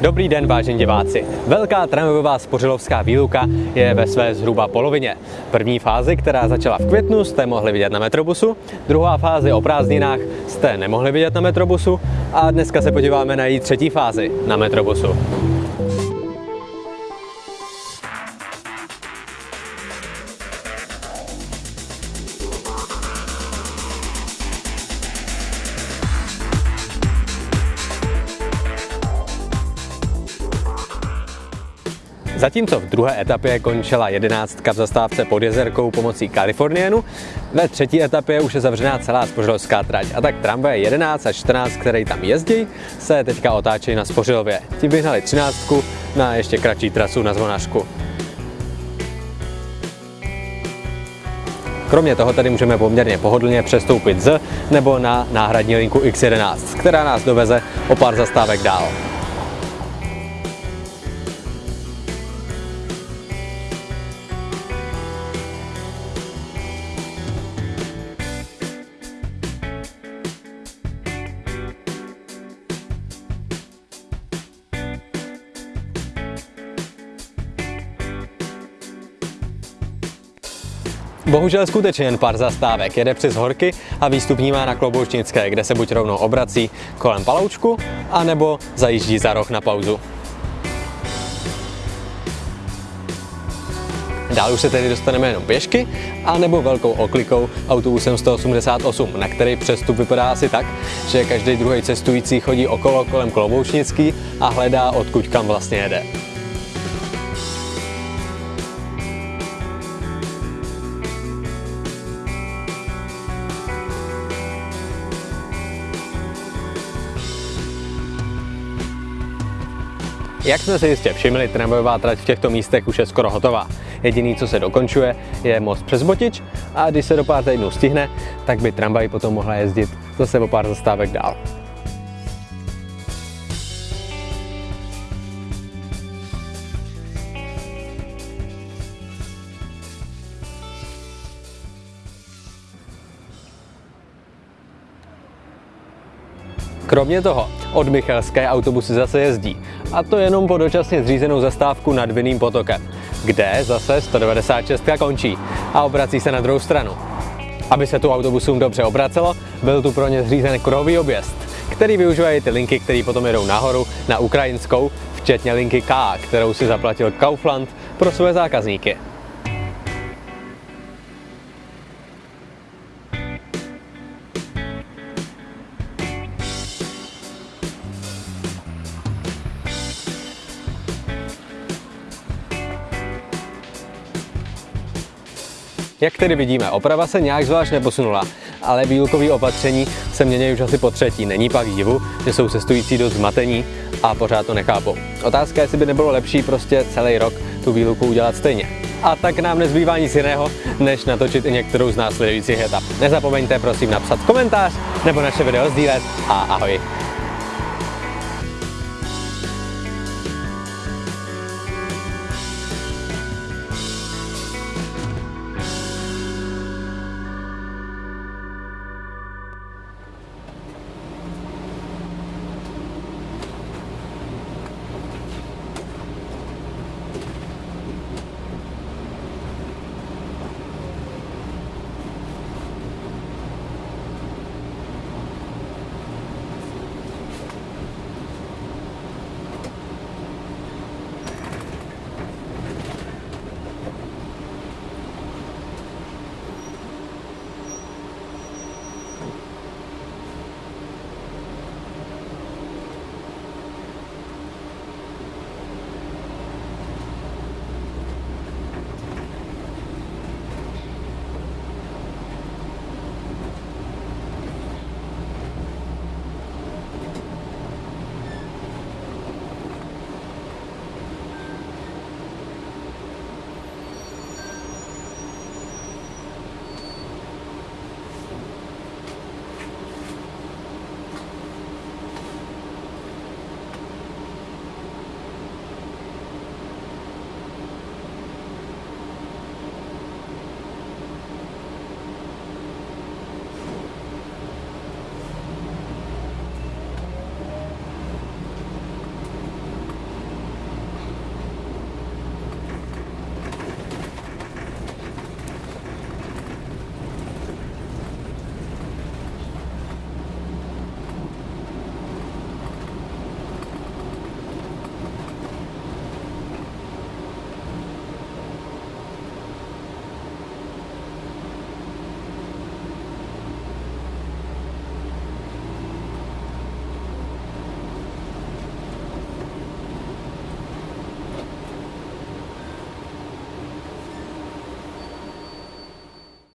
Dobrý den, vážení diváci. Velká tramvajová spořilovská výluka je ve své zhruba polovině. První fázi, která začala v květnu, jste mohli vidět na Metrobusu, druhá fázi o prázdninách jste nemohli vidět na Metrobusu a dneska se podíváme na její třetí fázi na Metrobusu. Zatímco v druhé etapě končila jedenáctka v zastávce pod jezerkou pomocí Kalifornienu, ve třetí etapě už je zavřená celá spořilovská trať a tak tramvaje 11 a 14, které tam jezdí, se teďka otáčejí na Spořilově. Ti vyhnali třináctku na ještě kratší trasu na Zvonařku. Kromě toho tady můžeme poměrně pohodlně přestoupit z nebo na náhradní linku X11, která nás doveze o pár zastávek dál. Bohužel skutečně jen pár zastávek. Jede přes horky a výstupní má na Kloboučnické, kde se buď rovnou obrací kolem Paloučku, anebo zajíždí za roh na pauzu. Dál už se tedy dostaneme jenom pěšky, anebo velkou oklikou autobusem 188, na který přestup vypadá asi tak, že každý druhý cestující chodí okolo kolem Kloboučnický a hledá, odkud kam vlastně jede. Jak jsme si jistě všimli, tramvajová trať v těchto místech už je skoro hotová. Jediný, co se dokončuje, je most přes Botič a když se do pár týdnů stihne, tak by tramvaj potom mohla jezdit zase o pár zastávek dál. Kromě toho od Michalské autobusy zase jezdí, a to jenom po dočasně zřízenou zastávku nad Vinným potokem, kde zase 196 končí a obrací se na druhou stranu. Aby se tu autobusům dobře obracelo, byl tu pro ně zřízen kruhový objezd, který využívají ty linky, které potom jedou nahoru na ukrajinskou, včetně linky K, kterou si zaplatil Kaufland pro své zákazníky. Jak tedy vidíme, oprava se nějak zvlášť neposunula, ale výlukový opatření se mění už asi po třetí. Není pak divu, že jsou cestující dost zmatení a pořád to nechápou. Otázka je, jestli by nebylo lepší prostě celý rok tu výluku udělat stejně. A tak nám nezbývá nic jiného, než natočit i některou z následujících etap. Nezapomeňte prosím napsat komentář nebo naše video sdílet a ahoj.